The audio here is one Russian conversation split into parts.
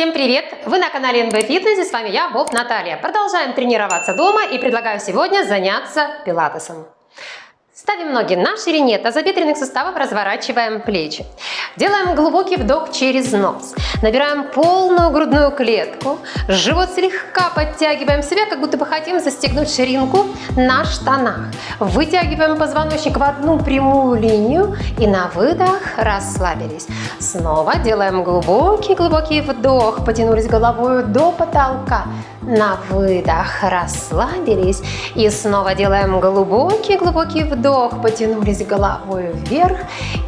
Всем привет! Вы на канале НБ Фитнес и с вами я, Боб Наталья. Продолжаем тренироваться дома и предлагаю сегодня заняться пилатесом. Ставим ноги на ширине тазобедренных суставов, разворачиваем плечи. Делаем глубокий вдох через нос. Набираем полную грудную клетку. Живот слегка подтягиваем себя, как будто бы хотим застегнуть ширинку на штанах. Вытягиваем позвоночник в одну прямую линию и на выдох расслабились. Снова делаем глубокий-глубокий вдох. Потянулись головой до потолка. На выдох расслабились. И снова делаем глубокий-глубокий вдох потянулись головой вверх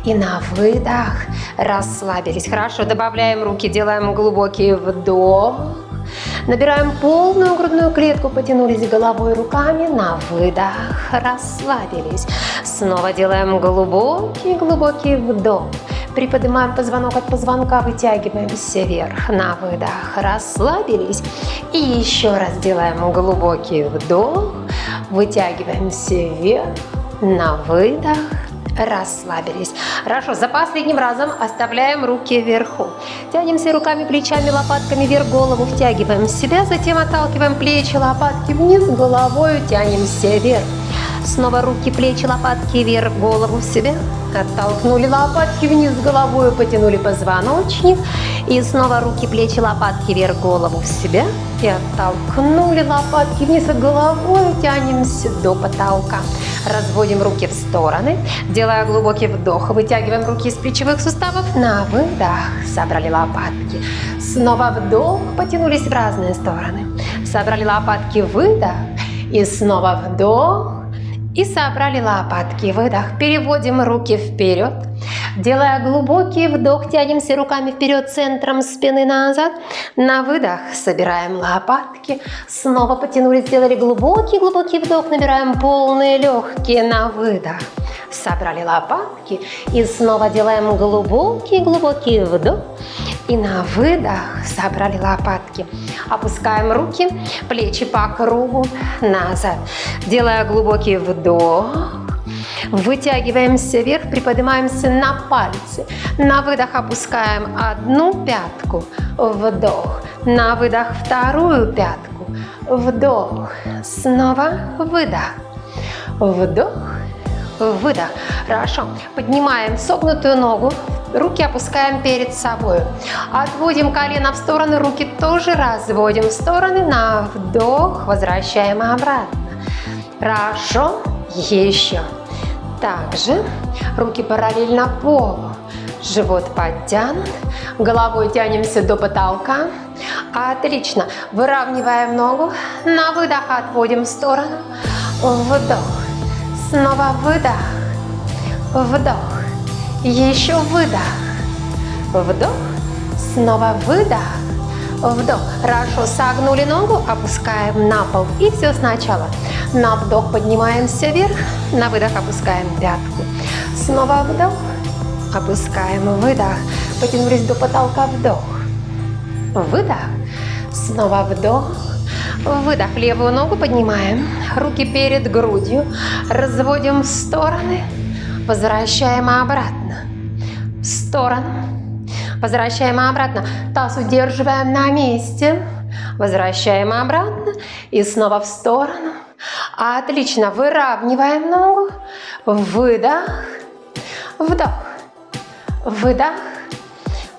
и на выдох расслабились. Хорошо, добавляем руки, делаем глубокий вдох. Набираем полную грудную клетку, потянулись головой руками, на выдох расслабились. Снова делаем глубокий-глубокий вдох. Приподнимаем позвонок от позвонка, вытягиваемся вверх, на выдох расслабились. И еще раз делаем глубокий вдох, вытягиваемся вверх, на выдох расслабились. Хорошо, за последним разом оставляем руки вверху. Тянемся руками, плечами, лопатками вверх, голову втягиваем себя, затем отталкиваем плечи, лопатки вниз, головой тянемся вверх. Снова руки, плечи, лопатки вверх, голову в себя. Оттолкнули лопатки вниз головой, потянули позвоночник. И снова руки, плечи, лопатки вверх, голову в себя. И оттолкнули лопатки вниз головой, тянемся до потолка. Разводим руки в стороны, делая глубокий вдох. Вытягиваем руки из плечевых суставов. На выдох. Собрали лопатки. Снова вдох. Потянулись в разные стороны. Собрали лопатки. Выдох. И снова вдох. И собрали лопатки. Выдох. Переводим руки вперед. Делая глубокий вдох, тянемся руками вперед, центром спины назад. На выдох собираем лопатки. Снова потянулись, сделали глубокий-глубокий вдох. Набираем полные легкие на выдох. Собрали лопатки. И снова делаем глубокий-глубокий вдох. И на выдох собрали лопатки. Опускаем руки, плечи по кругу назад. Делая глубокий вдох. Вытягиваемся вверх, приподнимаемся на пальцы. На выдох опускаем одну пятку. Вдох. На выдох вторую пятку. Вдох. Снова выдох. Вдох. Выдох. Хорошо. Поднимаем согнутую ногу. Руки опускаем перед собой. Отводим колено в стороны, руки тоже разводим в стороны. На вдох. Возвращаем обратно. Хорошо. Еще. Также руки параллельно полу. Живот подтянут. Головой тянемся до потолка. Отлично. Выравниваем ногу. На выдох отводим в сторону. Вдох. Снова выдох. Вдох. Еще выдох. Вдох. Снова выдох. Вдох. Хорошо. Согнули ногу. Опускаем на пол. И все сначала. На вдох поднимаемся вверх. На выдох опускаем пятку. Снова вдох. Опускаем. Выдох. Потянулись до потолка. Вдох. Выдох. Снова вдох. Выдох. Левую ногу поднимаем. Руки перед грудью. Разводим в стороны. Возвращаем обратно. В сторону. Возвращаем обратно. Таз удерживаем на месте. Возвращаем обратно. И снова в сторону. Отлично. Выравниваем ногу. Выдох. Вдох. Выдох.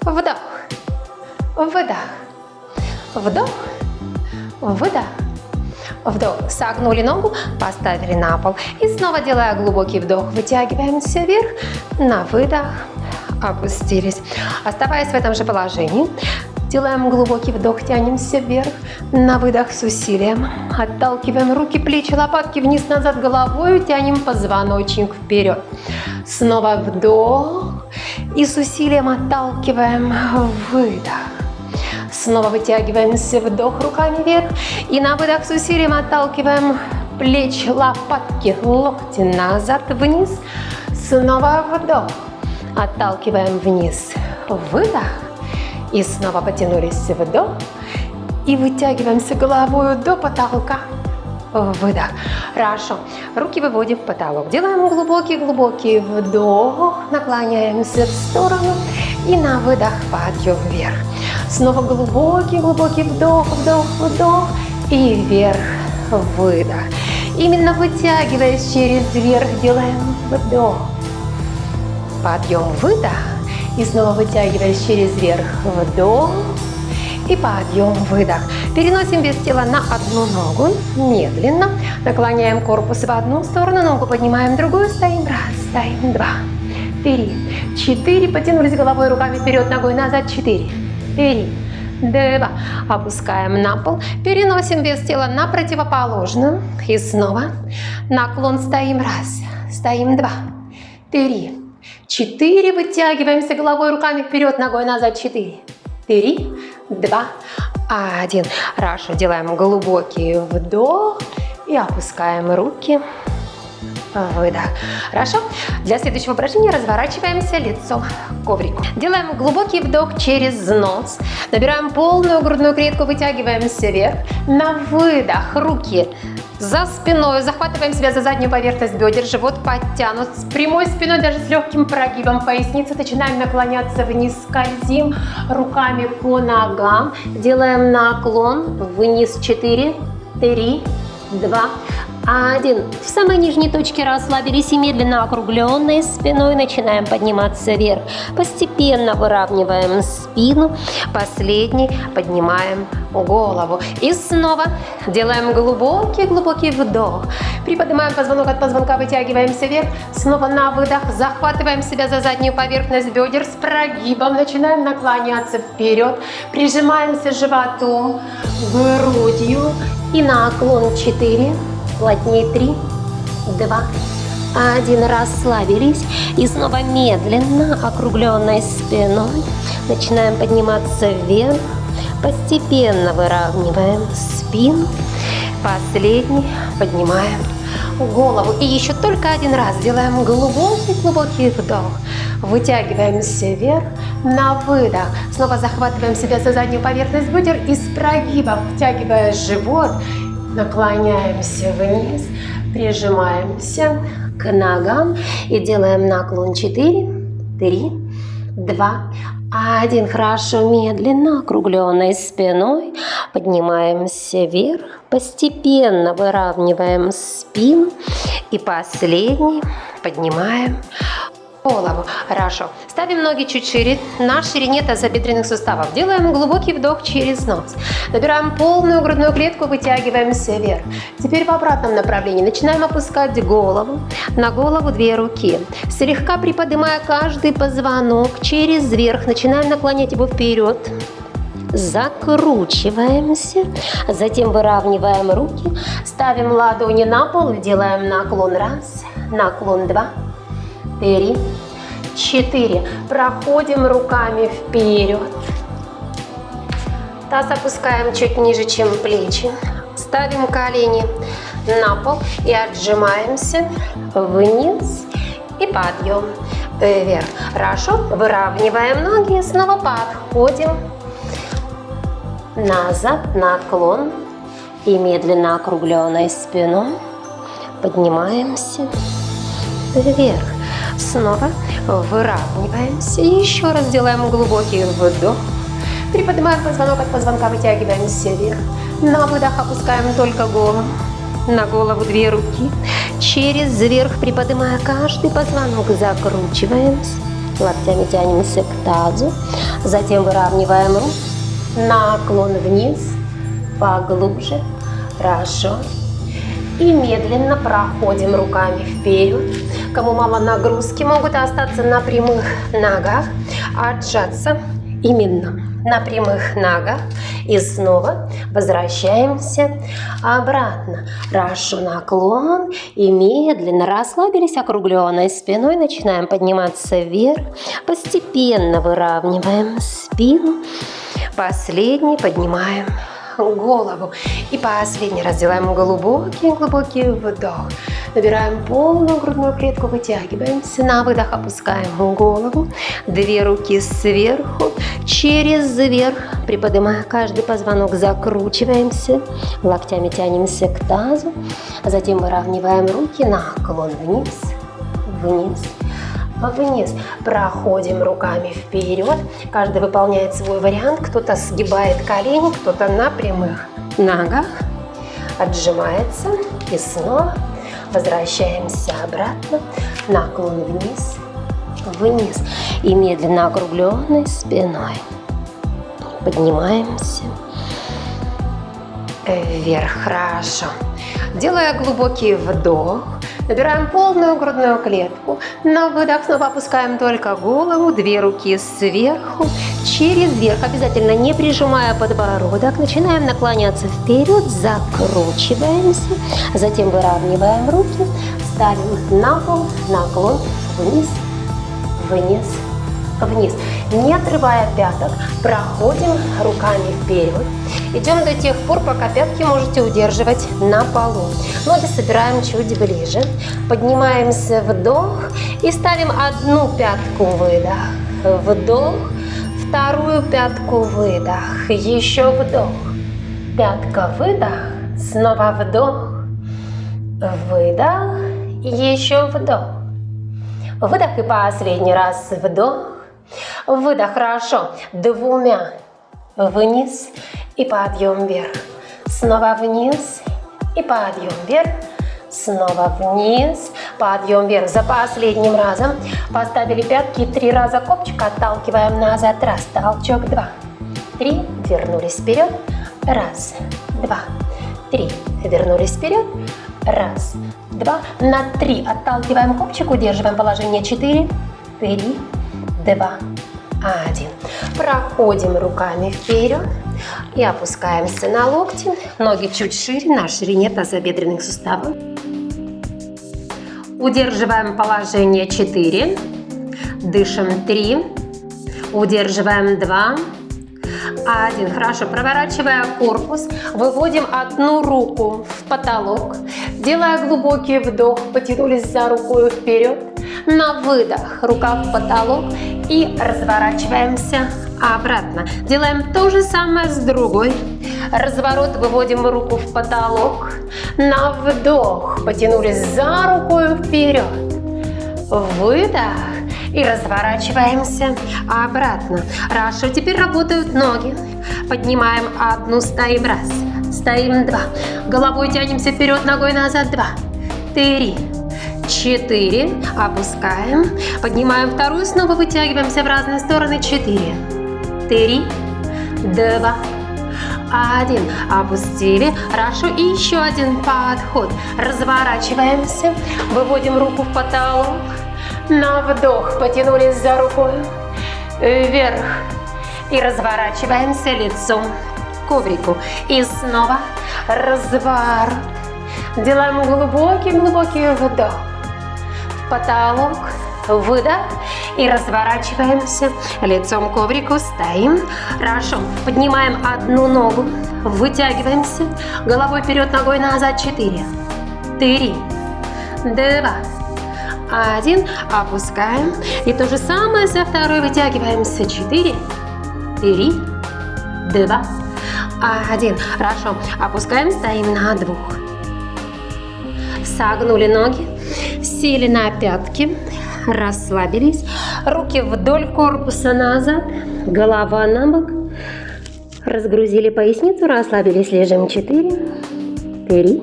Вдох. Выдох. Вдох. Выдох. Вдох. Согнули ногу, поставили на пол. И снова делая глубокий вдох, вытягиваемся вверх. На выдох. Опустились. Оставаясь в этом же положении, делаем глубокий вдох, тянемся вверх. На выдох с усилием. Отталкиваем руки, плечи, лопатки вниз-назад головой. Тянем позвоночник вперед. Снова вдох. И с усилием отталкиваем. Выдох. Снова вытягиваемся, вдох руками вверх. И на выдох с усилием отталкиваем плечи, лопатки, локти назад, вниз. Снова вдох. Отталкиваем вниз. Выдох. И снова потянулись, вдох. И вытягиваемся головой до потолка. Выдох. Хорошо. Руки выводим в потолок. Делаем глубокий-глубокий вдох. Наклоняемся в сторону. И на выдох подъем вверх. Снова глубокий-глубокий вдох, вдох, вдох. И вверх, выдох. Именно вытягиваясь через вверх, делаем вдох. Подъем, выдох. И снова вытягиваясь через верх, вдох. И подъем, выдох. Переносим вес тела на одну ногу, медленно. Наклоняем корпус в одну сторону, ногу поднимаем в другую, стоим. Раз, стоим, два, три, четыре. Потянулись головой, руками вперед, ногой назад, четыре, три, два. Опускаем на пол. Переносим вес тела на противоположную. И снова наклон стоим. Раз, стоим, два, три, четыре. Вытягиваемся головой, руками вперед, ногой назад, четыре, три, два, один. Хорошо, делаем глубокий вдох и опускаем руки. Выдох. Хорошо. Для следующего упражнения разворачиваемся лицом к коврику. Делаем глубокий вдох через нос. Набираем полную грудную клетку, вытягиваемся вверх. На выдох руки за спиной, захватываем себя за заднюю поверхность бедер, живот подтянут, с прямой спиной, даже с легким прогибом поясницы, начинаем наклоняться вниз, скользим руками по ногам, делаем наклон. Вниз, 4, 3, 2, один. В самой нижней точке расслабились и медленно округленной спиной начинаем подниматься вверх. Постепенно выравниваем спину. Последний поднимаем голову. И снова делаем глубокий-глубокий вдох. Приподнимаем позвонок от позвонка, вытягиваемся вверх. Снова на выдох. Захватываем себя за заднюю поверхность бедер с прогибом. Начинаем наклоняться вперед. Прижимаемся животом, грудью. И наклон 4 плотнее 3, 2, один. Расслабились. И снова медленно, округленной спиной, начинаем подниматься вверх. Постепенно выравниваем спину. Последний поднимаем голову. И еще только один раз делаем глубокий-глубокий вдох. Вытягиваемся вверх на выдох. Снова захватываем себя за заднюю поверхность бедер и с прогибом, втягивая живот, Наклоняемся вниз, прижимаемся к ногам и делаем наклон. 4, 3, 2, 1. Хорошо, медленно, округленной спиной. Поднимаемся вверх, постепенно выравниваем спину. И последний. Поднимаем голову. Хорошо. Ставим ноги чуть шире, на ширине тазобедренных суставов. Делаем глубокий вдох через нос. Набираем полную грудную клетку, вытягиваемся вверх. Теперь в обратном направлении. Начинаем опускать голову. На голову две руки. Слегка приподнимая каждый позвонок через верх. Начинаем наклонять его вперед закручиваемся, затем выравниваем руки, ставим ладони на пол, делаем наклон раз, наклон два, три, четыре. Проходим руками вперед. Таз опускаем чуть ниже, чем плечи. Ставим колени на пол и отжимаемся вниз и подъем вверх. Хорошо, выравниваем ноги, снова подходим назад, наклон и медленно округленной спиной поднимаемся вверх. Снова выравниваемся. И еще раз делаем глубокий вдох. Приподнимаем позвонок от позвонка, вытягиваемся вверх. На выдох опускаем только голову. На голову две руки. Через вверх, приподнимая каждый позвонок, закручиваемся. Локтями тянемся к тазу. Затем выравниваем руки. Наклон вниз. Поглубже. Хорошо. И медленно проходим руками вперед. Кому мало нагрузки, могут остаться на прямых ногах, отжаться именно на прямых ногах. И снова возвращаемся обратно. Хорошо, наклон. И медленно расслабились округленной спиной. Начинаем подниматься вверх. Постепенно выравниваем спину. Последний поднимаем голову. И последний раз делаем глубокий-глубокий вдох. Набираем полную грудную клетку, вытягиваемся. На выдох опускаем голову. Две руки сверху, через вверх. Приподнимая каждый позвонок, закручиваемся. Локтями тянемся к тазу. Затем выравниваем руки, наклон вниз, вниз, вниз. Проходим руками вперед. Каждый выполняет свой вариант. Кто-то сгибает колени, кто-то на прямых ногах. Отжимается и снова возвращаемся обратно. Наклон вниз, вниз. И медленно округленной спиной. Поднимаемся вверх. Хорошо. Делая глубокий вдох, набираем полную грудную клетку. На выдох снова опускаем только голову, две руки сверху, через верх. Обязательно не прижимая подбородок. Начинаем наклоняться вперед, закручиваемся. Затем выравниваем руки, ставим на пол, наклон вниз, вниз, вниз. Не отрывая пяток, проходим руками вперед. Идем до тех пор, пока пятки можете удерживать на полу. Ноги собираем чуть ближе. Поднимаемся вдох и ставим одну пятку выдох. Вдох, вторую пятку выдох. Еще вдох. Пятка выдох. Снова вдох. Выдох. Еще вдох. Выдох и последний раз вдох. Выдох, хорошо. Двумя вниз и подъем вверх. Снова вниз и подъем вверх. Снова вниз, подъем вверх. За последним разом поставили пятки три раза копчик, отталкиваем назад. Раз, толчок, два, три, вернулись вперед. Раз, два, три, вернулись вперед. Раз, два, на три отталкиваем копчик, удерживаем положение четыре, три, два, один. Проходим руками вперед и опускаемся на локти. Ноги чуть шире, на ширине тазобедренных суставов. Удерживаем положение 4. Дышим 3. Удерживаем 2. Один. Хорошо. Проворачивая корпус, выводим одну руку в потолок. Делая глубокий вдох, потянулись за рукой вперед. На выдох рука в потолок и разворачиваемся обратно. Делаем то же самое с другой. Разворот, выводим руку в потолок. На вдох, потянулись за рукой вперед. Выдох. И разворачиваемся обратно. Хорошо, теперь работают ноги. Поднимаем одну, стоим раз. Стоим два. Головой тянемся вперед, ногой назад два. Три. Четыре. Опускаем. Поднимаем вторую, снова вытягиваемся в разные стороны. Четыре. Три. Два. Один. Опустили. Хорошо. И еще один подход. Разворачиваемся. Выводим руку в потолок. На вдох потянулись за рукой вверх. И разворачиваемся лицом к коврику. И снова разворот. Делаем глубокий-глубокий вдох. Потолок. Выдох. И разворачиваемся лицом к коврику. Стоим. Хорошо. Поднимаем одну ногу. Вытягиваемся. Головой вперед, ногой назад. Четыре. Три. Два один, опускаем. И то же самое со второй вытягиваемся. Четыре, три, два, один. Хорошо, опускаем, стоим на двух. Согнули ноги, сели на пятки, расслабились. Руки вдоль корпуса назад, голова на бок. Разгрузили поясницу, расслабились, лежим. Четыре, три,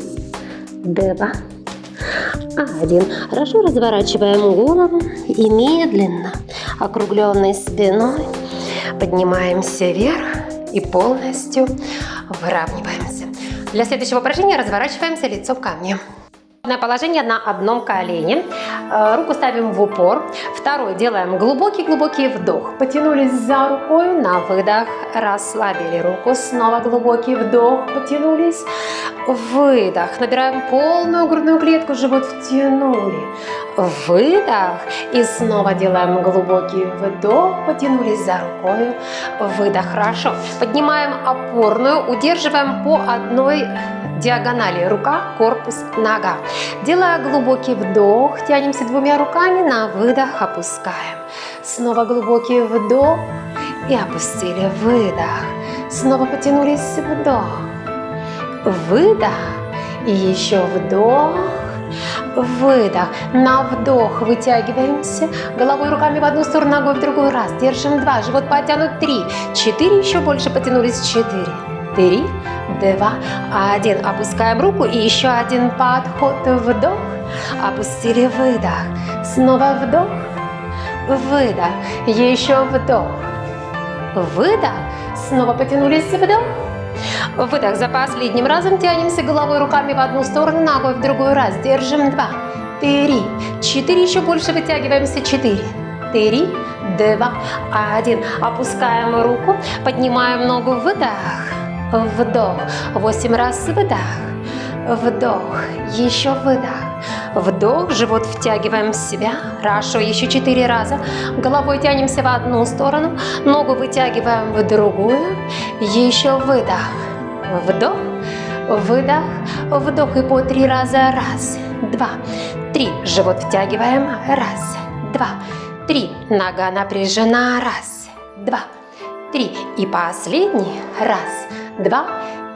два, один. Хорошо разворачиваем голову и медленно, округленной спиной, поднимаемся вверх и полностью выравниваемся. Для следующего упражнения разворачиваемся лицом ко мне. Положение на одном колене. Э, руку ставим в упор. Второй делаем глубокий-глубокий вдох. Потянулись за рукой, на выдох расслабили руку. Снова глубокий вдох, потянулись. Выдох. Набираем полную грудную клетку, живот втянули. Выдох. И снова делаем глубокий вдох, потянулись за рукой. Выдох. Хорошо. Поднимаем опорную, удерживаем по одной диагонали рука, корпус, нога. Делая глубокий вдох, тянемся двумя руками, на выдох опускаем. Снова глубокий вдох и опустили, выдох. Снова потянулись, вдох, выдох и еще вдох, выдох. На вдох вытягиваемся. Головой, руками в одну сторону, ногой в другую. Раз. Держим два. Живот потянут. Три. Четыре. Еще больше потянулись. Четыре. Три. Два. Один. Опускаем руку. И еще один подход. Вдох. Опустили. Выдох. Снова вдох. Выдох. Еще вдох. Выдох. Снова потянулись. Вдох. Выдох. За последним разом тянемся головой, руками в одну сторону, ногой в другую. Раз. Держим. Два. Три. Четыре. Еще больше вытягиваемся. Четыре. Три. Два. Один. Опускаем руку. Поднимаем ногу. Выдох. Вдох. Восемь раз. Выдох. Вдох. Еще выдох. Вдох, живот втягиваем в себя. Хорошо, еще четыре раза. Головой тянемся в одну сторону, ногу вытягиваем в другую. Еще выдох. Вдох, выдох, вдох и по три раза. Раз, два, три. Живот втягиваем. Раз, два, три. Нога напряжена. Раз, два, три. И последний. Раз, два,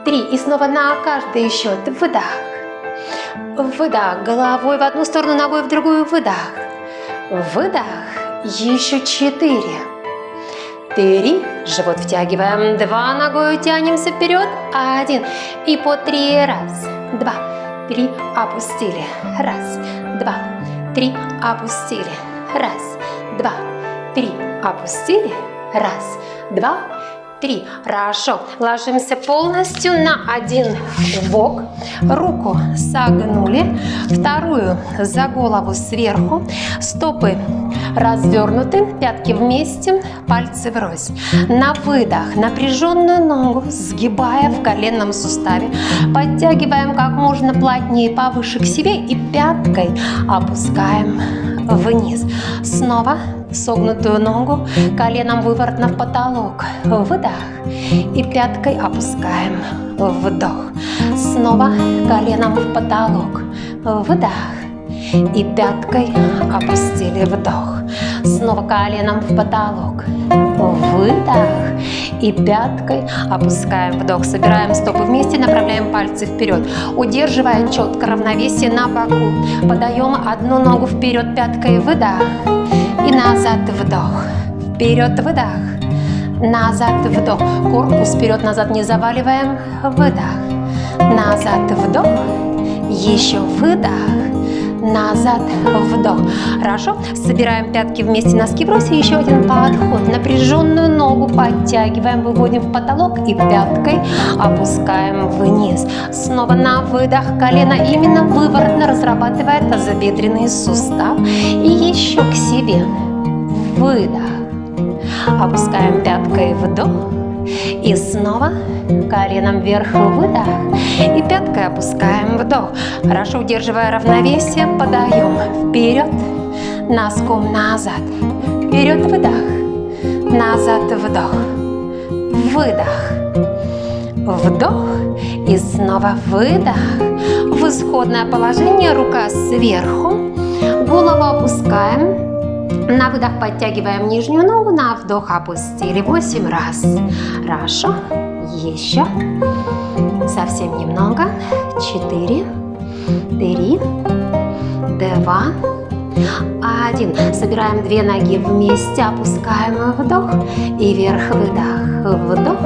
три. И снова на каждый счет. Выдох. Выдох. Головой в одну сторону, ногой в другую. Выдох. Выдох. Еще четыре. Три. Живот втягиваем. Два. Ногой тянемся вперед. Один. И по три. Раз. Два. Три. Опустили. Раз. Два. Три. Опустили. Раз. Два. Три. Опустили. Раз. Два три. Хорошо. Ложимся полностью на один бок. Руку согнули. Вторую за голову сверху. Стопы развернуты. Пятки вместе. Пальцы врозь. На выдох напряженную ногу сгибая в коленном суставе. Подтягиваем как можно плотнее повыше к себе и пяткой опускаем вниз. Снова согнутую ногу, коленом выворотно в потолок. Выдох. И пяткой опускаем. Вдох. Снова коленом в потолок. Выдох. И пяткой опустили вдох. Снова коленом в потолок. Выдох. И пяткой опускаем вдох. Собираем стопы вместе, направляем пальцы вперед. Удерживая четко равновесие на боку. Подаем одну ногу вперед пяткой. Выдох и назад вдох. Вперед выдох. Назад вдох. Корпус вперед-назад не заваливаем. Выдох. Назад вдох. Еще выдох. Назад вдох. Хорошо. Собираем пятки вместе, носки бросим. Еще один подход. Напряженную ногу подтягиваем, выводим в потолок и пяткой опускаем вниз. Снова на выдох. Колено именно выворотно разрабатывает тазобедренный сустав. И еще к себе выдох. Опускаем пяткой вдох. И снова коленом вверх выдох. И пяткой опускаем вдох. Хорошо удерживая равновесие, подаем вперед, носком назад. Вперед выдох, назад вдох, выдох. Вдох и снова выдох. В исходное положение рука сверху. Голову опускаем на выдох подтягиваем нижнюю ногу, на вдох опустили 8 раз. Хорошо. Еще. Совсем немного. 4, 3, 2, 1. Собираем две ноги вместе, опускаем вдох и вверх-выдох. Вдох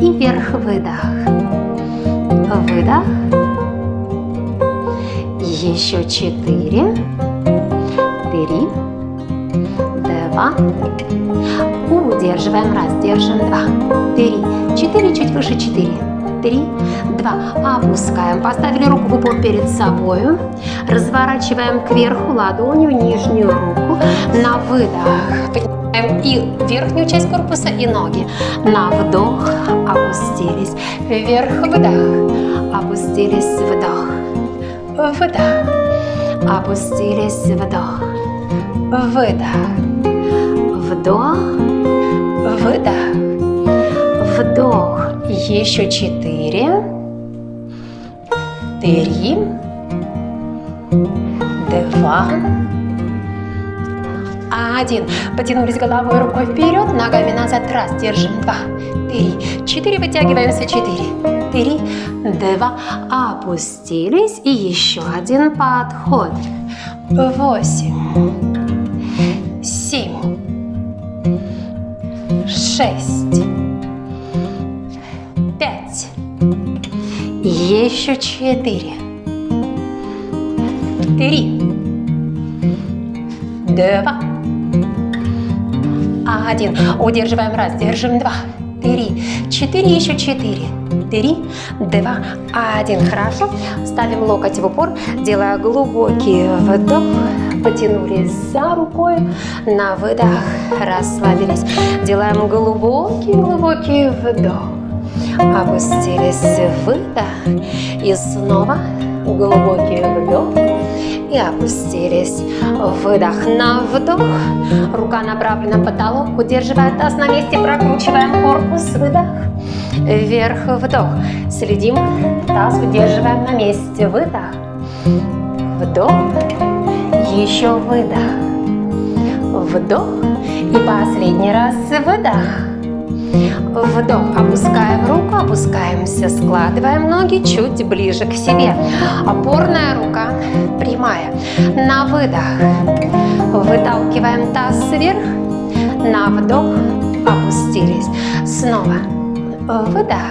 и вверх-выдох. Выдох. Еще 4, 3, два. Удерживаем. Раз, держим. Два, три, четыре. Чуть выше. Четыре, три, два. Опускаем. Поставили руку в упор перед собой. Разворачиваем кверху ладонью нижнюю руку. На выдох. Поднимаем и верхнюю часть корпуса, и ноги. На вдох. Опустились. Вверх. Выдох. Опустились. Вдох. Выдох. Опустились. Вдох. Выдох. Вдох, выдох, вдох. Еще четыре, три, два, один. Потянулись головой, рукой вперед, ногами назад. Раз, держим. Два, три, четыре. Вытягиваемся. Четыре, три, два. Опустились. И еще один подход. восемь, шесть, пять, еще четыре, три, два, один. Удерживаем раз, держим два, три, четыре, еще четыре, три, два, один. Хорошо. Ставим локоть в упор, делая глубокий вдох. Потянулись за рукой, на выдох расслабились. Делаем глубокий-глубокий вдох. Опустились, выдох. И снова глубокий вдох и опустились. Выдох на вдох. Рука направлена в потолок. Удерживая таз на месте. Прокручиваем корпус. Выдох. Вверх вдох. Следим. Таз удерживаем на месте. Выдох. Вдох. Еще выдох. Вдох. И последний раз выдох. Вдох, опускаем руку, опускаемся, складываем ноги чуть ближе к себе. Опорная рука прямая. На выдох выталкиваем таз вверх, на вдох опустились. Снова выдох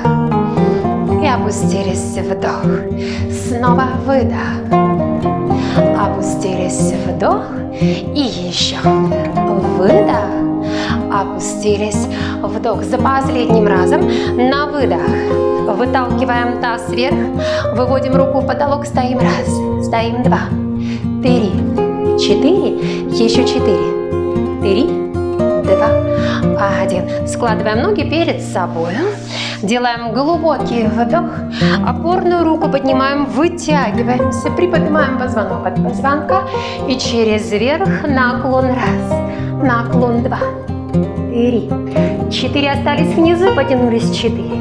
и опустились, вдох. Снова выдох, опустились, вдох и еще выдох опустились. Вдох за последним разом. На выдох. Выталкиваем таз вверх. Выводим руку в потолок. Стоим раз. Стоим два. Три. Четыре. Еще четыре. Три. Два. Один. Складываем ноги перед собой. Делаем глубокий вдох. Опорную руку поднимаем, вытягиваемся. Приподнимаем позвонок от позвонка. И через верх наклон раз. Наклон два три, четыре остались внизу, потянулись четыре,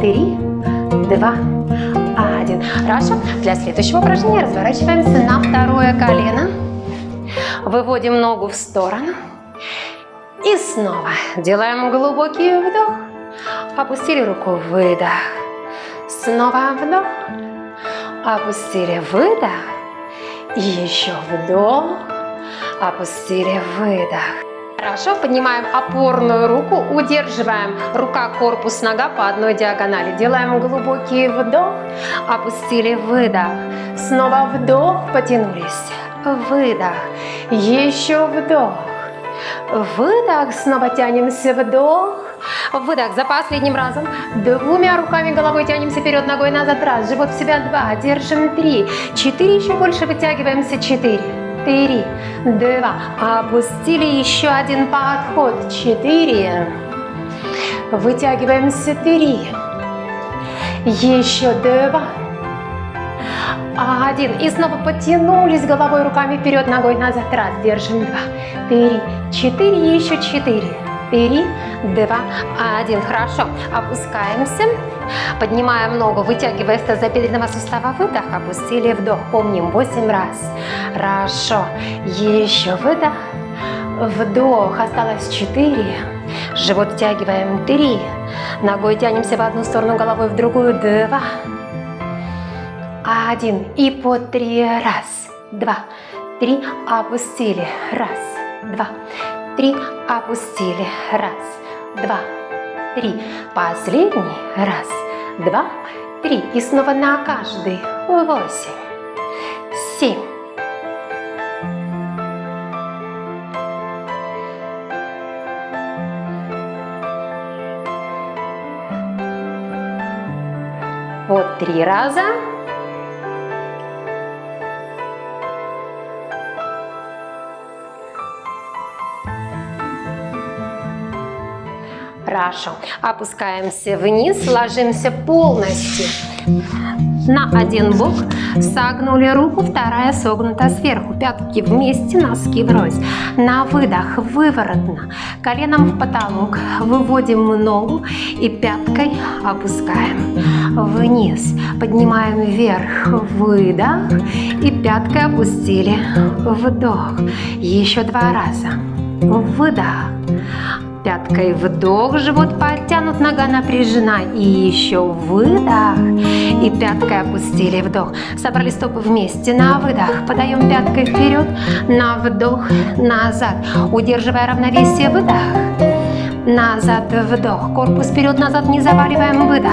три, два, один. Хорошо. Для следующего упражнения разворачиваемся на второе колено. Выводим ногу в сторону. И снова делаем глубокий вдох. Опустили руку, выдох. Снова вдох. Опустили, выдох. И еще вдох. Опустили, выдох. Хорошо, поднимаем опорную руку, удерживаем рука, корпус, нога по одной диагонали. Делаем глубокий вдох, опустили, выдох. Снова вдох, потянулись, выдох. Еще вдох. Выдох, снова тянемся, вдох. Выдох за последним разом. Двумя руками головой тянемся вперед, ногой назад. Раз, живот в себя. Два, держим. Три, четыре, еще больше вытягиваемся. Четыре четыре, два, опустили еще один подход, четыре, вытягиваемся, три, еще два, один, и снова потянулись головой, руками вперед, ногой назад, раз, держим, два, три, четыре, еще четыре, три, два, один, хорошо, опускаемся, Поднимаем ногу, вытягивая с тазобедренного сустава. Выдох, опустили, вдох. Помним 8 раз. Хорошо. Еще выдох. Вдох. Осталось 4. Живот втягиваем 3. Ногой тянемся в одну сторону, головой в другую. 2. Один. И по три. Раз, два, три. Опустили. Раз, два, три. Опустили. Раз, два, три. Последний. Раз, два, три. И снова на каждый. Восемь, семь. Вот три раза. Хорошо. Опускаемся вниз, ложимся полностью. На один бок, согнули руку, вторая согнута сверху, пятки вместе, носки врозь. На выдох выворотно, коленом в потолок, выводим ногу и пяткой опускаем вниз, поднимаем вверх, выдох. И пяткой опустили, вдох, еще два раза, выдох, Пяткой вдох, живот подтянут, нога напряжена. И еще выдох. И пяткой опустили вдох. Собрали стопы вместе. На выдох. Подаем пяткой вперед. На вдох. Назад. Удерживая равновесие. Выдох. Назад. Вдох. Корпус вперед-назад. Не заваливаем. Выдох.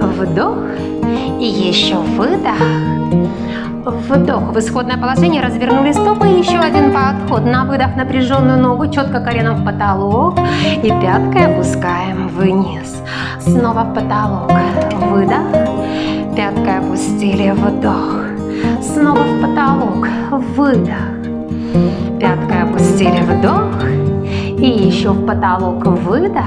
Вдох. И еще выдох. Вдох в исходное положение, развернули стопы, еще один подход. На выдох напряженную ногу, четко коленом в потолок. И пяткой опускаем вниз. Снова в потолок. Выдох. Пяткой опустили, вдох. Снова в потолок. Выдох. Пяткой опустили, вдох. И еще в потолок выдох.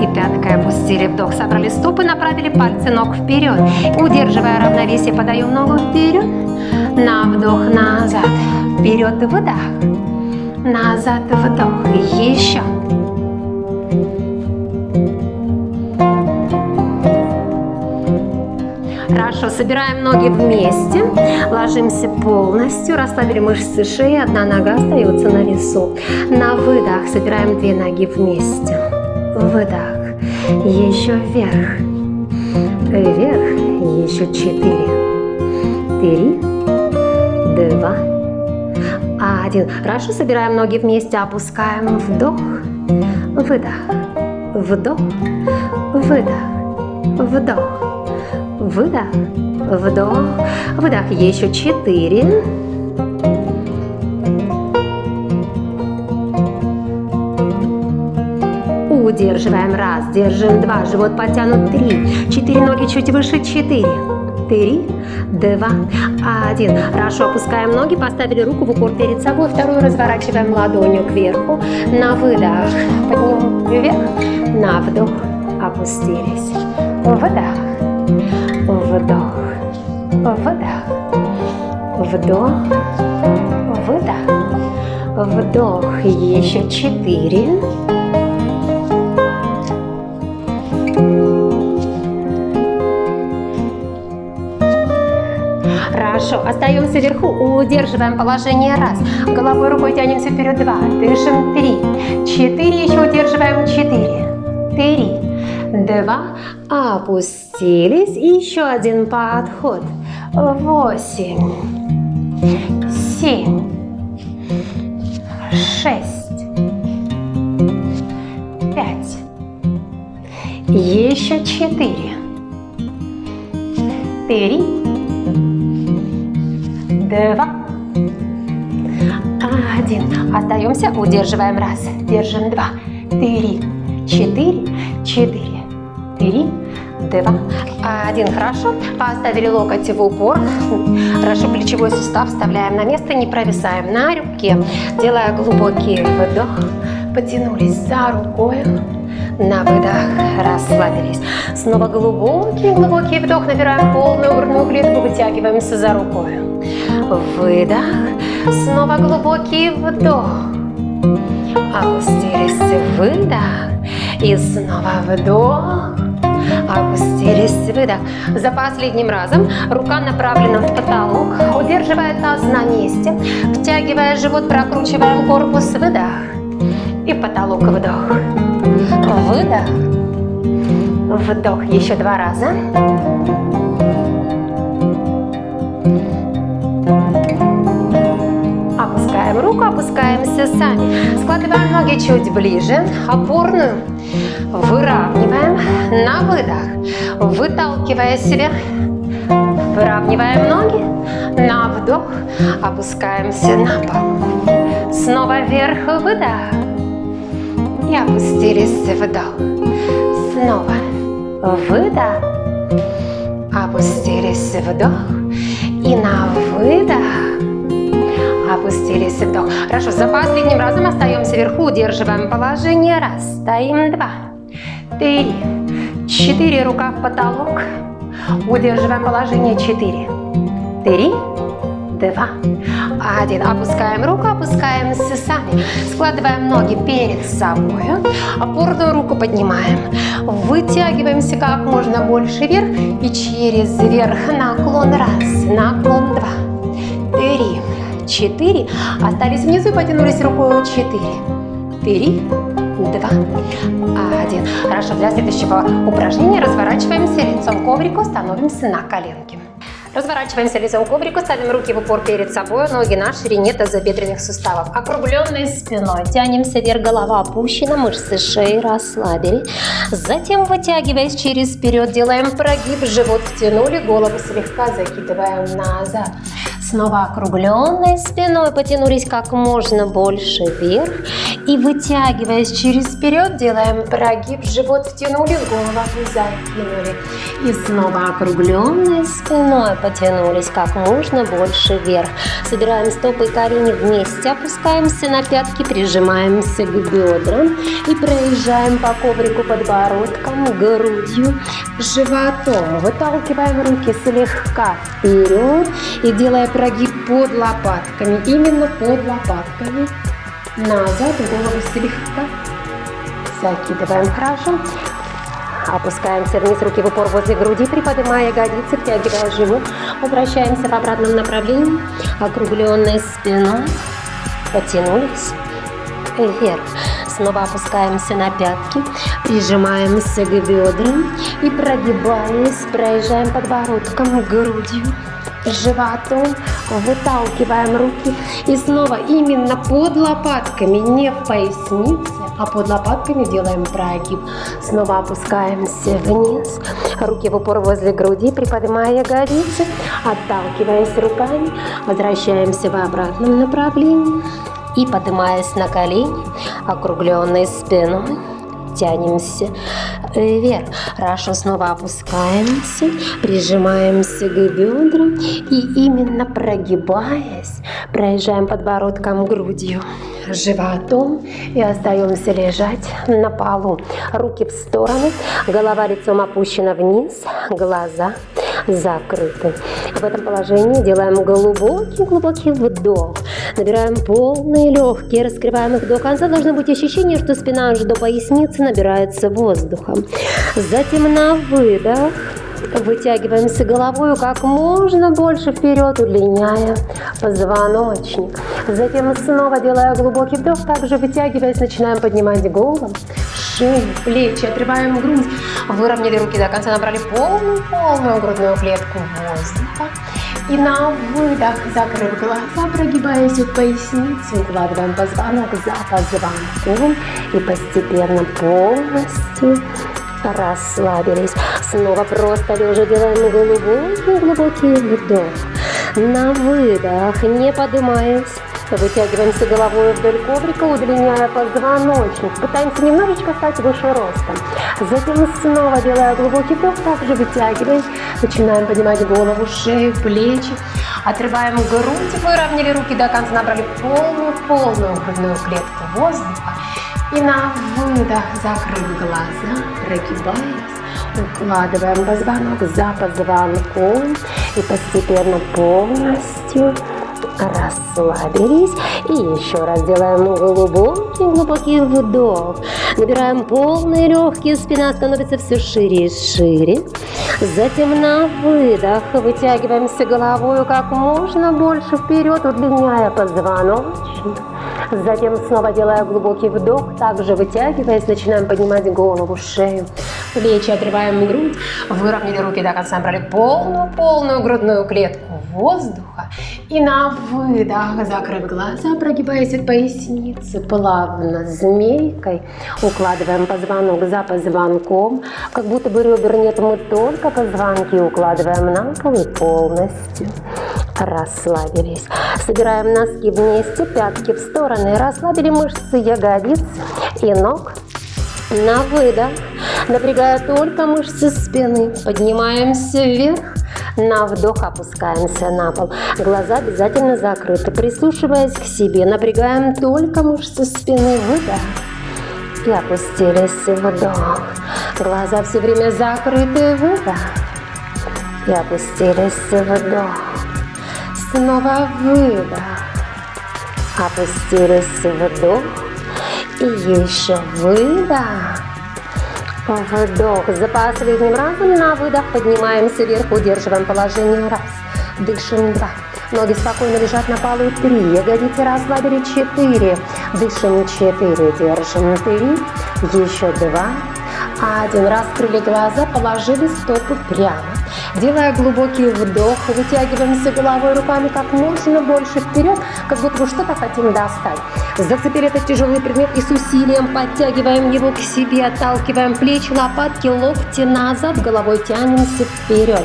И пяткой опустили вдох. Собрали стопы, направили пальцы ног вперед. Удерживая равновесие, подаем ногу вперед. На вдох, назад. Вперед, выдох. Назад, вдох. Еще. Собираем ноги вместе, ложимся полностью, расслабили мышцы шеи, одна нога остается на весу. На выдох собираем две ноги вместе. Выдох, еще вверх, вверх, еще четыре, три, два, один. Хорошо, собираем ноги вместе, опускаем, вдох, выдох, вдох, выдох, вдох выдох, вдох, выдох, еще четыре. Удерживаем. Раз, держим. Два, живот потянут три, четыре. Ноги чуть выше, четыре, три, два, один. Хорошо, опускаем ноги, поставили руку в упор перед собой, вторую разворачиваем ладонью кверху, на выдох, поднимем вверх, на вдох, опустились, выдох, вдох, выдох, вдох, выдох, вдох, еще четыре. Хорошо, остаемся вверху, удерживаем положение раз, головой рукой тянемся вперед два, дышим три, четыре, еще удерживаем четыре, три, два, опустились, еще один подход, восемь, семь, шесть, пять, еще четыре, три, два, один. Остаемся, удерживаем раз, держим два, три, четыре, четыре три, два, один. Хорошо. Поставили локоть в упор. Хорошо, плечевой сустав вставляем на место, не провисаем на руке. Делая глубокий вдох, потянулись за рукой. На выдох расслабились. Снова глубокий-глубокий вдох. Набираем полную грудную клетку, вытягиваемся за рукой. Выдох. Снова глубокий вдох. Опустились. Выдох. И снова вдох. Опустились, выдох. За последним разом рука направлена в потолок, удерживая таз на месте, втягивая живот, прокручиваем корпус, выдох. И потолок, вдох. Выдох. Вдох. Еще два раза. Опускаемся сами. Складываем ноги чуть ближе, опорную Выравниваем на выдох. Выталкивая себя. Выравниваем ноги. На вдох. Опускаемся на пол. Снова вверх. Выдох. И опустились. Вдох. Снова. Выдох. Опустились. Вдох. И на выдох опустились вдох. Хорошо, за последним разом остаемся вверху, удерживаем положение. Раз, стоим, два, три, четыре, рука в потолок. Удерживаем положение, четыре, три, два, один. Опускаем руку, опускаемся сами. Складываем ноги перед собой. Опорную руку поднимаем. Вытягиваемся как можно больше вверх. И через верх наклон раз, наклон два, три, четыре. Остались внизу, потянулись рукой четыре, три, два, один. Хорошо, для следующего упражнения разворачиваемся лицом к коврику, становимся на коленки. Разворачиваемся лицом к коврику, ставим руки в упор перед собой, ноги на ширине тазобедренных суставов. Округленной спиной тянемся вверх, голова опущена, мышцы шеи расслабили. Затем, вытягиваясь через вперед, делаем прогиб, живот втянули, голову слегка закидываем назад. Снова округленной спиной потянулись как можно больше вверх. И вытягиваясь через вперед, делаем прогиб, живот втянули, голову закинули. И снова округленной спиной потянулись как можно больше вверх. Собираем стопы и колени вместе, опускаемся на пятки, прижимаемся к бедрам и проезжаем по коврику подбородком, грудью, животом. Выталкиваем руки слегка вперед и делая прогиб под лопатками, именно под лопатками. Назад голову слегка закидываем хорошо. Опускаемся вниз, руки в упор возле груди, приподнимая ягодицы, втягивая живот. Возвращаемся в обратном направлении, округленной спиной. Потянулись вверх. Снова опускаемся на пятки, прижимаемся к бедрам и прогибаясь, проезжаем подбородком, грудью животом, выталкиваем руки. И снова именно под лопатками, не в пояснице, а под лопатками делаем прогиб. Снова опускаемся вниз, руки в упор возле груди, приподнимая ягодицы, отталкиваясь руками, возвращаемся в обратном направлении. И поднимаясь на колени, округленной спиной тянемся вверх. Хорошо, снова опускаемся, прижимаемся к бедрам и именно прогибаясь, проезжаем подбородком грудью, животом и остаемся лежать на полу. Руки в стороны, голова лицом опущена вниз, глаза закрыты. В этом положении делаем глубокий-глубокий вдох. Набираем полные легкие, раскрываем их до конца. Должно быть ощущение, что спина аж до поясницы набирается воздухом. Затем на выдох Вытягиваемся головой как можно больше вперед, удлиняя позвоночник. Затем снова делая глубокий вдох, также вытягиваясь, начинаем поднимать голову, шею, плечи, отрываем грудь. Выровняли руки до конца, набрали полную-полную грудную клетку воздуха. И на выдох, закрыв глаза, прогибаясь от поясницы, укладываем позвонок за позвонком и постепенно полностью расслабились. Снова просто лежа делаем глубокий-глубокий вдох. На выдох, не поднимаясь. Вытягиваемся головой вдоль коврика, удлиняя позвоночник. Пытаемся немножечко стать выше ростом. Затем снова делая глубокий вдох, также вытягиваясь. Начинаем поднимать голову, шею, плечи. Отрываем грудь, выровняли руки до конца, набрали полную-полную грудную клетку воздуха. И на выдох, закрыв глаза, прогибаясь, укладываем позвонок за позвонком и постепенно полностью расслабились. И еще раз делаем глубокий-глубокий вдох. Набираем полные легкие, спина становится все шире и шире. Затем на выдох вытягиваемся головой как можно больше вперед, удлиняя позвоночник. Затем снова делая глубокий вдох, также вытягиваясь, начинаем поднимать голову, шею, плечи, отрываем грудь, выровняли руки до конца, брали полную-полную грудную клетку воздуха. И на выдох, закрыв глаза, прогибаясь от поясницы, плавно, змейкой, укладываем позвонок за позвонком, как будто бы ребер нет, мы только позвонки укладываем на пол и полностью расслабились. Собираем носки вместе, пятки в стороны, расслабили мышцы ягодиц и ног. На выдох, напрягая только мышцы спины, поднимаемся вверх, на вдох опускаемся на пол. Глаза обязательно закрыты. Прислушиваясь к себе, напрягаем только мышцы спины. Выдох. И опустились. Вдох. Глаза все время закрыты. Выдох. И опустились. Вдох. Снова выдох. Опустились. Вдох. И еще выдох. Вдох. За последним разом на выдох поднимаемся вверх, удерживаем положение. Раз. Дышим. Два. Ноги спокойно лежат на полу. Три. Ягодицы расслабили. Четыре. Дышим. Четыре. Держим. Три. Еще два. Один. Раскрыли глаза, положили стопы прямо. Делая глубокий вдох, вытягиваемся головой, руками как можно больше вперед, как будто бы что-то хотим достать. Зацепили этот тяжелый предмет и с усилием подтягиваем его к себе, отталкиваем плечи, лопатки, локти назад, головой тянемся вперед.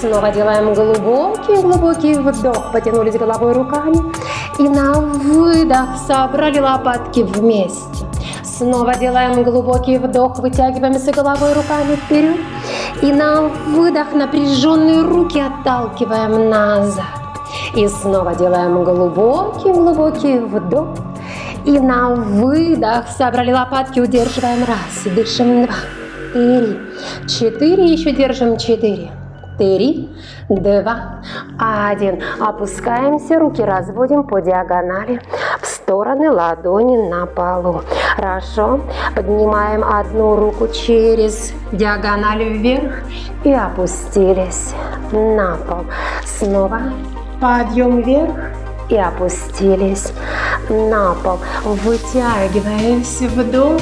Снова делаем глубокий-глубокий вдох, потянулись головой руками и на выдох собрали лопатки вместе. Снова делаем глубокий вдох, вытягиваемся головой руками вперед. И на выдох напряженные руки отталкиваем назад. И снова делаем глубокий-глубокий вдох. И на выдох собрали лопатки, удерживаем раз, дышим два, три, четыре, еще держим четыре, три, два, один. Опускаемся, руки разводим по диагонали стороны ладони на полу. Хорошо. Поднимаем одну руку через диагональ вверх и опустились на пол. Снова подъем вверх и опустились на пол. Вытягиваемся вдох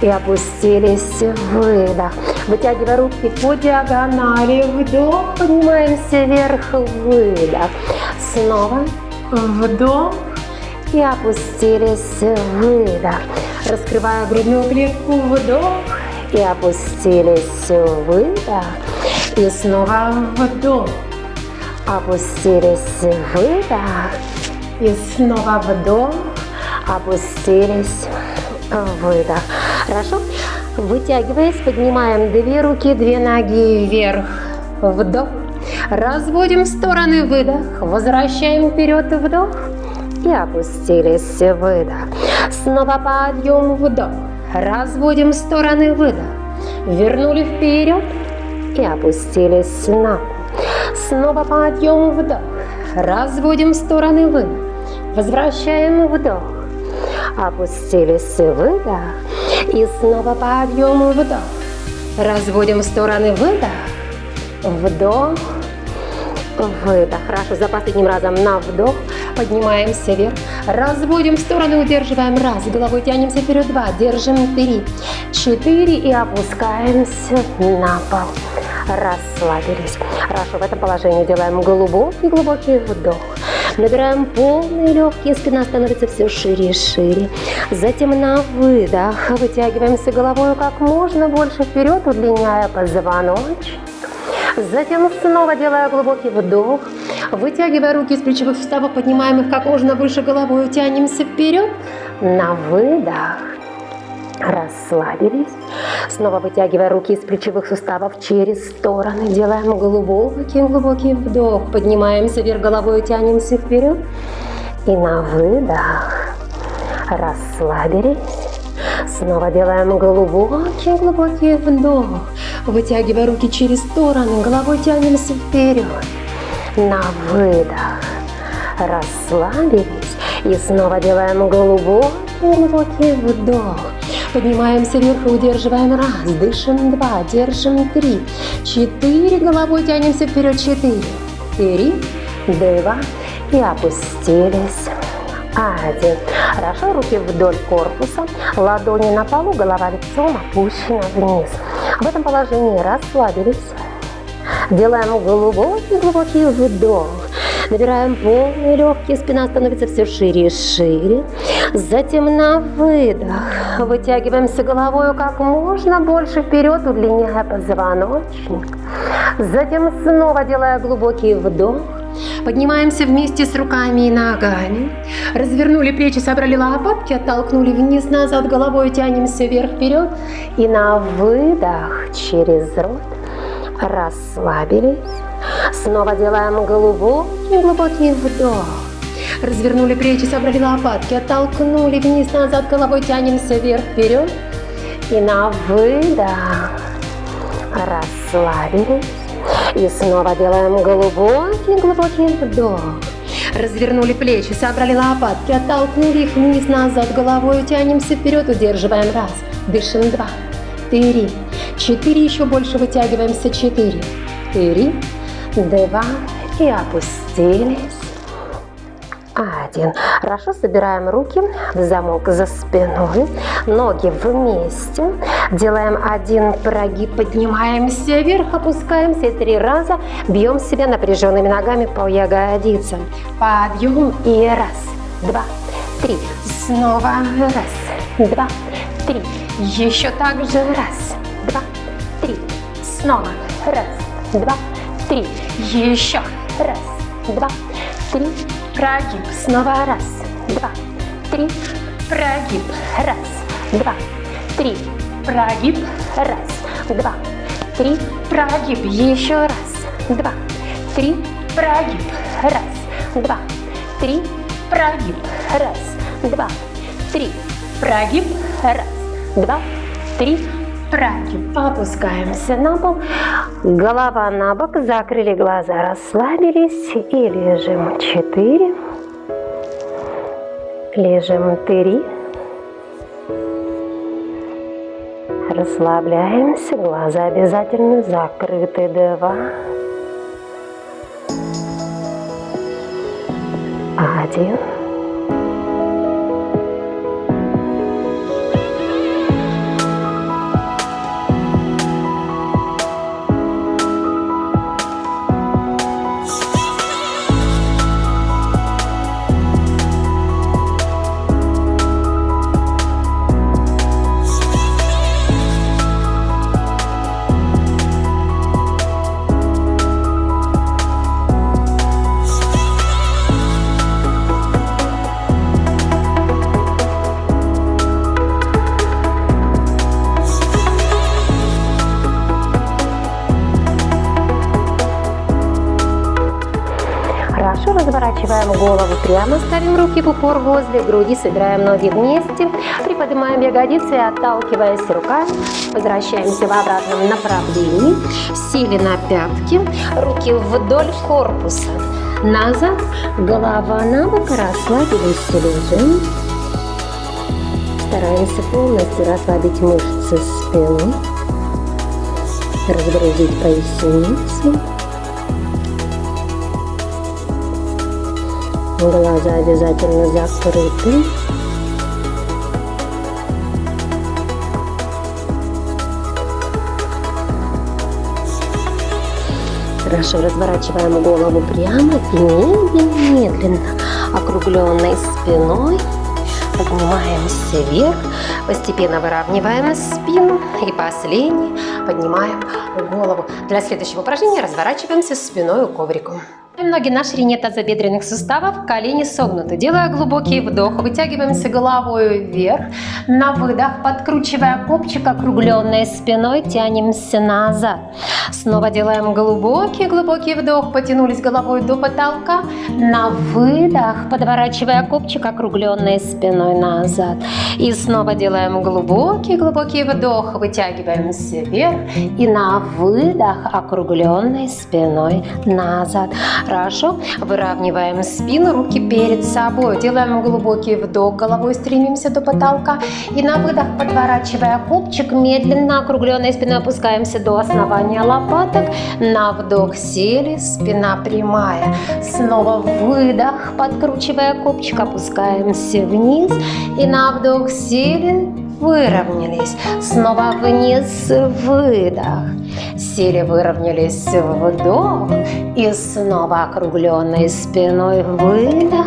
и опустились, выдох. Вытягивая руки по диагонали, вдох, поднимаемся вверх, выдох. Снова вдох и опустились, выдох. Раскрывая грудную клетку, вдох и опустились, выдох. И снова вдох, опустились, выдох. И снова вдох, опустились, выдох. Хорошо? Вытягиваясь, поднимаем две руки, две ноги вверх. Вдох. Разводим в стороны, выдох. Возвращаем вперед, вдох. И опустились, выдох. Снова подъем, вдох. Разводим стороны, выдох. Вернули вперед и опустились на пол. Снова подъем, вдох. Разводим стороны, выдох. Возвращаем вдох. Опустились, выдох. И снова подъем, вдох. Разводим стороны, выдох. Вдох, выдох. Хорошо, за последним разом на вдох. Поднимаемся вверх. Разводим в стороны, удерживаем. Раз. Головой тянемся вперед. Два. Держим. Три. Четыре. И опускаемся на пол. Расслабились. Хорошо, в этом положении делаем глубокий-глубокий вдох. Набираем полные легкие, спина становится все шире и шире. Затем на выдох вытягиваемся головой как можно больше вперед, удлиняя позвоночник. Затем снова делая глубокий вдох, вытягивая руки из плечевых суставов, поднимаем их как можно выше головой, тянемся вперед. На выдох расслабились. Снова вытягивая руки из плечевых суставов через стороны. Делаем глубокий-глубокий вдох. Поднимаемся вверх головой, тянемся вперед. И на выдох расслабились. Снова делаем глубокий-глубокий вдох. Вытягивая руки через стороны, головой тянемся вперед. На выдох расслабились. И снова делаем глубокий-глубокий вдох. Поднимаемся вверх и удерживаем. Раз, дышим. Два, держим. Три, четыре. Головой тянемся вперед. Четыре, три, два. И опустились. Один. Хорошо, руки вдоль корпуса, ладони на полу, голова лицом опущена вниз. В этом положении расслабились. Делаем глубокий-глубокий вдох. Набираем полные легкие, спина становится все шире и шире. Затем на выдох вытягиваемся головой как можно больше вперед, удлиняя позвоночник. Затем снова делая глубокий вдох. Поднимаемся вместе с руками и ногами. Развернули плечи, собрали лопатки, оттолкнули вниз, назад головой, тянемся вверх-вперед. И на выдох через рот расслабились. Снова делаем глубокий-глубокий вдох. Развернули плечи, собрали лопатки, оттолкнули вниз, назад, головой тянемся вверх-вперед. И на выдох расслабились. И снова делаем глубокий-глубокий вдох. Развернули плечи, собрали лопатки, оттолкнули их вниз, назад, головой тянемся вперед, удерживаем раз, дышим два, три, четыре, еще больше вытягиваемся, четыре, три, два и опустились. Один. Хорошо, собираем руки в замок за спиной, ноги вместе. Делаем один прогиб, поднимаемся вверх, опускаемся и три раза бьем себя напряженными ногами по ягодицам. Подъем и раз, два, три. Снова раз, два, три. Еще так же раз, два, три. Снова раз, два, три. Еще раз, два, три прогиб, снова раз, два, три, прогиб, раз, два, три, прогиб, раз, два, три, прогиб, еще раз, два, три, прогиб, раз, два, три, прогиб, раз, два, три, прогиб, раз, два, три, прогиб. Опускаемся на пол, голова на бок, закрыли глаза, расслабились. И лежим. Четыре, лежим. Три, расслабляемся, глаза обязательно закрыты. Два, один. Разворачиваем голову прямо, ставим руки в упор возле груди, собираем ноги вместе, приподнимаем ягодицы, отталкиваясь руками, возвращаемся в обратном направлении, сели на пятки, руки вдоль корпуса, назад, голова на бок, расслабились, лежим. Стараемся полностью расслабить мышцы спины, разгрузить поясницу. Глаза обязательно закрыты. Хорошо, разворачиваем голову прямо и медленно-медленно, округленной спиной, поднимаемся вверх, постепенно выравниваем спину и последний поднимаем голову. Для следующего упражнения разворачиваемся спиной к коврику. Ноги на ширине тазобедренных суставов, колени согнуты. Делая глубокий вдох, вытягиваемся головой вверх. На выдох, подкручивая копчик округленной спиной, тянемся назад. Снова делаем глубокий-глубокий вдох, потянулись головой до потолка. На выдох, подворачивая копчик округленной спиной назад. И снова делаем глубокий-глубокий вдох, вытягиваемся вверх. И на выдох, округленной спиной назад. Хорошо. Выравниваем спину, руки перед собой. Делаем глубокий вдох, головой стремимся до потолка. И на выдох, подворачивая копчик, медленно округленной спиной опускаемся до основания лопаток. На вдох сели, спина прямая. Снова выдох, подкручивая копчик, опускаемся вниз. И на вдох сели, выровнялись. Снова вниз, выдох. Сели, выровнялись, вдох. И снова округленной спиной выдох.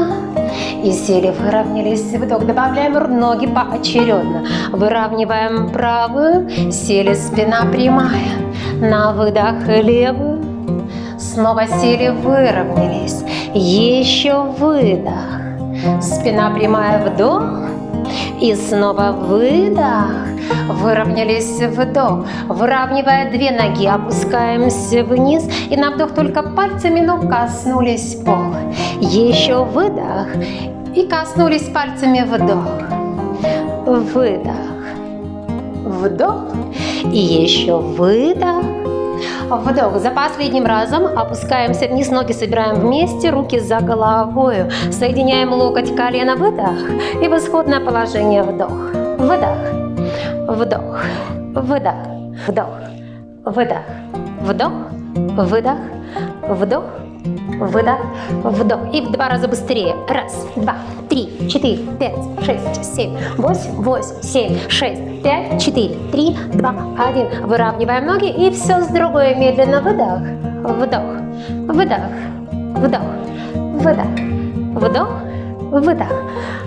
И сели, выровнялись, вдох. Добавляем ноги поочередно. Выравниваем правую, сели, спина прямая. На выдох левую. Снова сели, выровнялись. Еще выдох. Спина прямая, вдох. И снова выдох. Выровнялись вдох. Выравнивая две ноги, опускаемся вниз. И на вдох только пальцами ног коснулись пола. Еще выдох. И коснулись пальцами вдох. Выдох. Вдох. И еще выдох. Вдох. За последним разом опускаемся вниз, ноги собираем вместе, руки за головой. Соединяем локоть, колено, выдох. И в исходное положение вдох. Выдох. Вдох. Выдох. Вдох. Выдох. Вдох. Выдох. Вдох. Выдох, вдох. И в два раза быстрее. Раз, два, три, четыре, пять, шесть, семь, восемь, восемь, семь, шесть, пять, четыре, три, два, один. Выравниваем ноги и все с другой. Медленно выдох, вдох, выдох, вдох, выдох, вдох, выдох,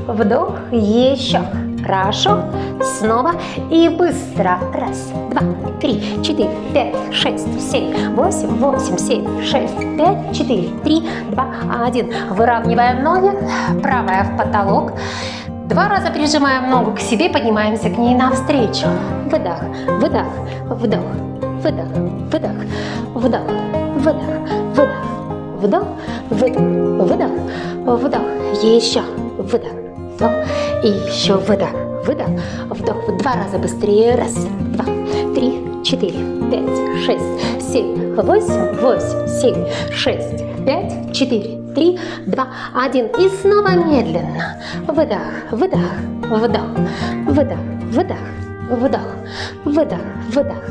вдох. Еще. Хорошо. Снова и быстро. Раз, два, три, четыре, пять, шесть, семь, восемь, восемь, семь, шесть, пять, четыре, три, два, один. Выравниваем ноги. Правая в потолок. Два раза прижимаем ногу к себе, поднимаемся к ней навстречу. Выдох, выдох, вдох, выдох, выдох, вдох, выдох, выдох, вдох, выдох, выдох, вдох. Еще выдох, вдох и еще выдох, выдох, вдох. Два раза быстрее. Раз, два, три, четыре, пять, шесть, семь, восемь, восемь, семь, шесть, пять, четыре, три, два, один. И снова медленно. Выдох, выдох, вдох, выдох, выдох, вдох, выдох, выдох,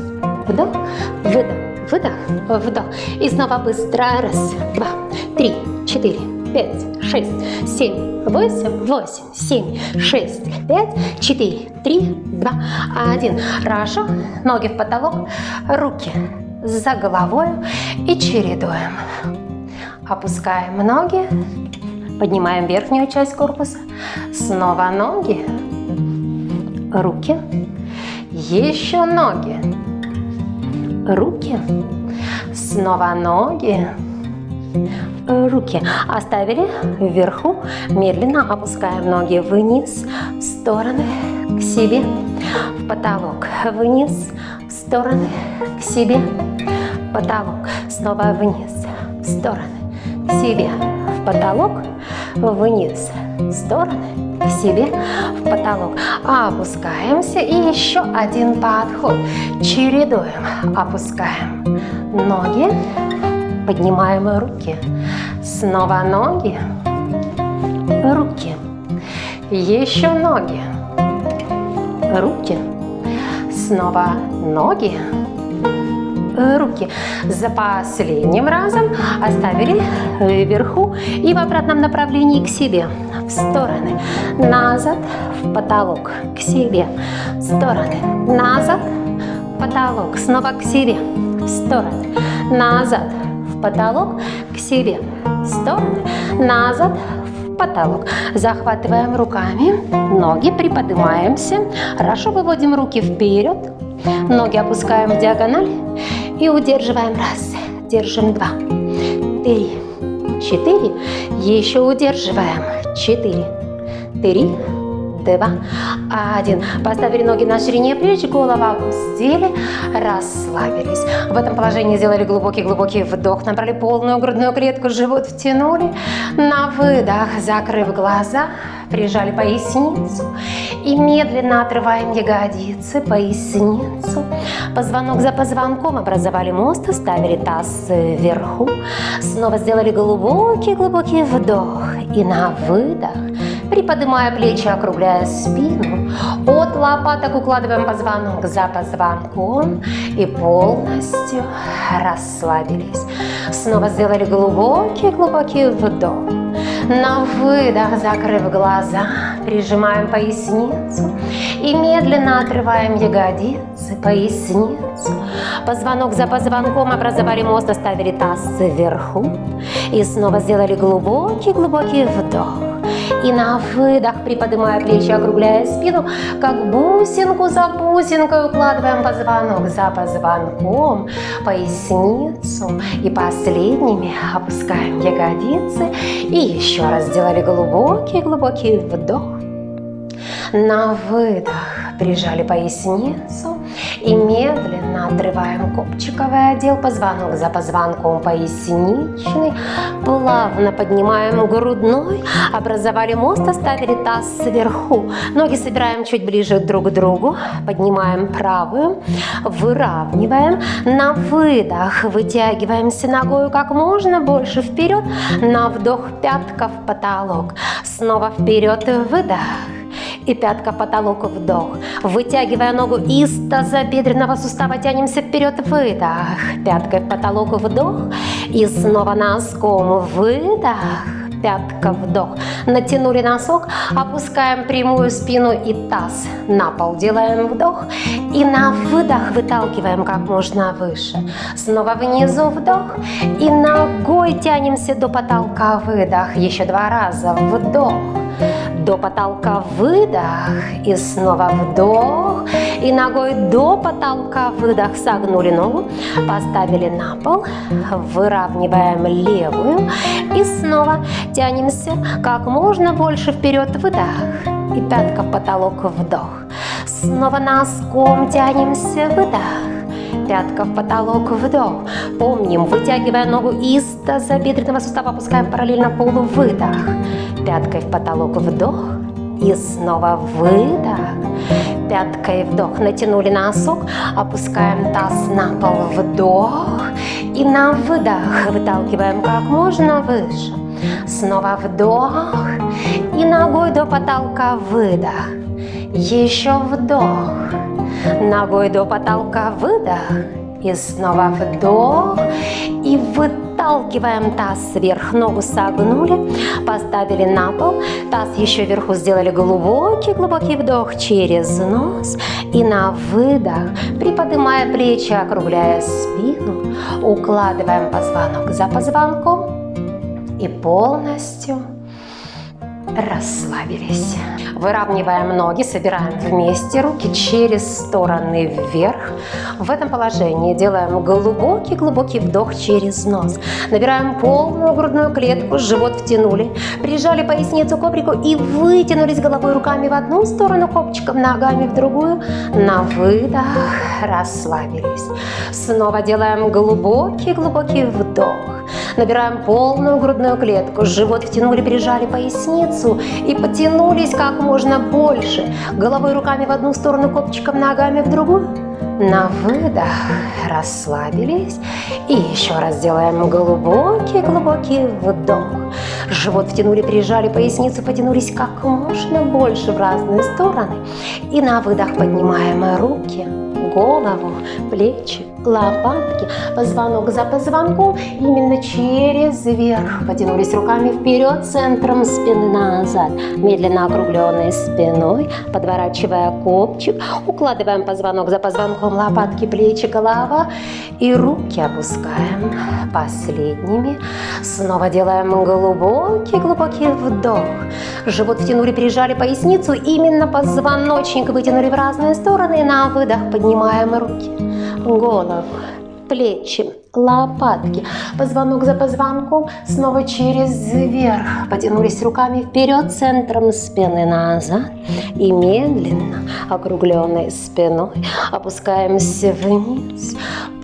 вдох, выдох, выдох, вдох. И снова быстро. Раз, два, три, четыре, пять, шесть, семь, восемь, восемь, семь, шесть, пять, четыре, три, два, один. Хорошо. Ноги в потолок, руки за головой и чередуем. Опускаем ноги, поднимаем верхнюю часть корпуса, снова ноги, руки, еще ноги, руки, снова ноги, руки. Оставили вверху, медленно опускаем ноги вниз, в стороны, к себе, в потолок, вниз, в стороны, к себе, в потолок, снова вниз, в стороны, к себе, в потолок, вниз, в стороны, к себе, в потолок. Опускаемся и еще один подход. Чередуем. Опускаем ноги, поднимаем руки. Снова ноги, руки, еще ноги, руки, снова ноги, руки. За последним разом оставили вверху и в обратном направлении к себе, в стороны, назад, в потолок, к себе, в стороны, назад, потолок, снова к себе, в стороны, назад, потолок, к себе, стороны, назад, в потолок. Захватываем руками, ноги приподнимаемся. Хорошо выводим руки вперед, ноги опускаем в диагональ и удерживаем. Раз, держим два, три, четыре, еще удерживаем. Четыре, три, два, один. Поставили ноги на ширине плеч, голову опустили, расслабились. В этом положении сделали глубокий-глубокий вдох, набрали полную грудную клетку, живот втянули. На выдох, закрыв глаза, прижали поясницу и медленно отрываем ягодицы, поясницу. Позвонок за позвонком образовали мост, оставили таз вверху. Снова сделали глубокий-глубокий вдох и на выдох приподнимая плечи, округляя спину. От лопаток укладываем позвонок за позвонком и полностью расслабились. Снова сделали глубокий-глубокий вдох. На выдох, закрыв глаза, прижимаем поясницу и медленно отрываем ягодицы, поясницу. Позвонок за позвонком образовали мост, оставили таз вверху. И снова сделали глубокий-глубокий вдох. И на выдох, приподнимая плечи, округляя спину, как бусинку за бусинкой укладываем позвонок за позвонком, поясницу. И последними опускаем ягодицы. И еще раз сделали глубокий-глубокий вдох. На выдох прижали поясницу и медленно отрываем копчиковый отдел, позвонок за позвонком поясничный, плавно поднимаем грудной, образовали мост, оставили таз сверху, ноги собираем чуть ближе друг к другу, поднимаем правую, выравниваем, на выдох вытягиваемся ногой как можно больше вперед, на вдох пятка в потолок, снова вперед. Выдох и пятка потолок вдох. Вытягивая ногу из тазобедренного сустава, тянемся вперед, выдох. Пяткой в потолок вдох и снова носком выдох пятка, вдох. Натянули носок, опускаем прямую спину и таз на пол. Делаем вдох и на выдох выталкиваем как можно выше. Снова внизу вдох и ногой тянемся до потолка, выдох. Еще два раза, вдох до потолка выдох и снова вдох и ногой до потолка выдох согнули ногу поставили на пол выравниваем левую и снова тянемся как можно больше вперед выдох и пятка в потолок вдох снова носком тянемся выдох пятка в потолок, вдох. Помним, вытягивая ногу из тазобедренного сустава, опускаем параллельно полу, выдох. Пяткой в потолок, вдох. И снова выдох. Пяткой вдох. Натянули носок, опускаем таз на пол, вдох. И на выдох выталкиваем как можно выше. Снова вдох. И ногой до потолка выдох. Еще вдох. Ногой до потолка выдох. И снова вдох. И выталкиваем таз вверх. Ногу согнули. Поставили на пол. Таз еще вверху сделали глубокий-глубокий вдох через нос. И на выдох, приподнимая плечи, округляя спину, укладываем позвонок за позвонком. И полностью расслабились. Выравниваем ноги, собираем вместе руки через стороны вверх. В этом положении делаем глубокий-глубокий вдох через нос. Набираем полную грудную клетку, живот втянули, прижали поясницу к коврику и вытянулись головой руками в одну сторону, копчиком ногами в другую. На выдох расслабились. Снова делаем глубокий-глубокий вдох. Набираем полную грудную клетку, живот втянули, прижали поясницу и потянулись как можно больше. Головой руками в одну сторону, копчиком ногами в другую. На выдох расслабились. И еще раз делаем глубокий-глубокий вдох. Живот втянули, прижали поясницу, потянулись как можно больше в разные стороны. И на выдох поднимаем руки, голову, плечи, лопатки, позвонок за позвонком, именно через верх. Потянулись руками вперед, центром спины назад, медленно округленной спиной, подворачивая копчик, укладываем позвонок за позвонком, лопатки, плечи, голова и руки опускаем последними. Снова делаем глубокий-глубокий вдох. Живот втянули, прижали поясницу, именно позвоночник вытянули в разные стороны, на выдох поднимаем руки голову, плечи, лопатки, позвонок за позвонком, снова через верх. Потянулись руками вперед, центром спины назад. И медленно, округленной спиной, опускаемся вниз,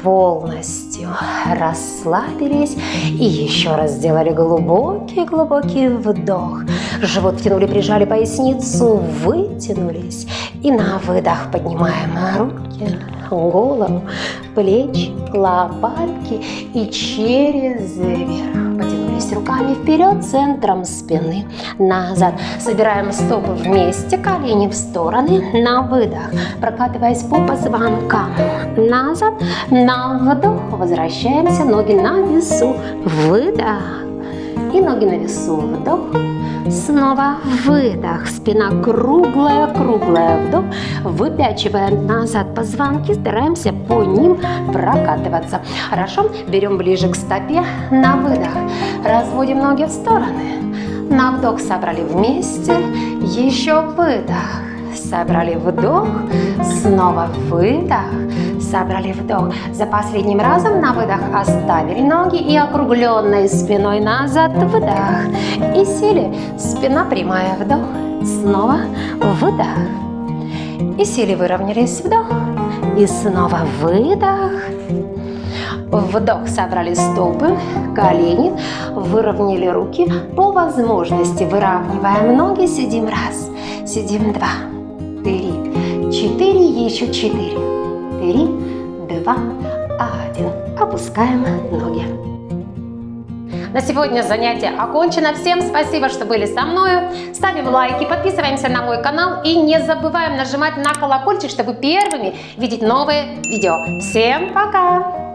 полностью расслабились. И еще раз сделали глубокий-глубокий вдох. Живот втянули, прижали поясницу, вытянулись. И на выдох поднимаем руки голову, плечи, лопатки и через верх. Потянулись руками вперед, центром спины, назад. Собираем стопы вместе, колени в стороны, на выдох, прокатываясь по позвонкам. Назад, на вдох, возвращаемся, ноги на весу, выдох. И ноги на весу, вдох, Снова выдох, спина круглая, круглая, вдох. Выпячиваем назад позвонки, стараемся по ним прокатываться. Хорошо, берем ближе к стопе, на выдох. Разводим ноги в стороны. На вдох собрали вместе, еще выдох. Собрали вдох, снова выдох, собрали вдох. За последним разом на выдох оставили ноги и округленной спиной назад выдох. И сели, спина прямая, вдох, снова выдох. И сели, выровнялись, вдох, и снова выдох. Вдох, собрали стопы, колени, выровняли руки. По возможности выравниваем ноги, сидим раз, сидим два, три, четыре, еще четыре, три, два, один. Опускаем ноги. На сегодня занятие окончено. Всем спасибо, что были со мной. Ставим лайки, подписываемся на мой канал и не забываем нажимать на колокольчик, чтобы первыми видеть новые видео. Всем пока!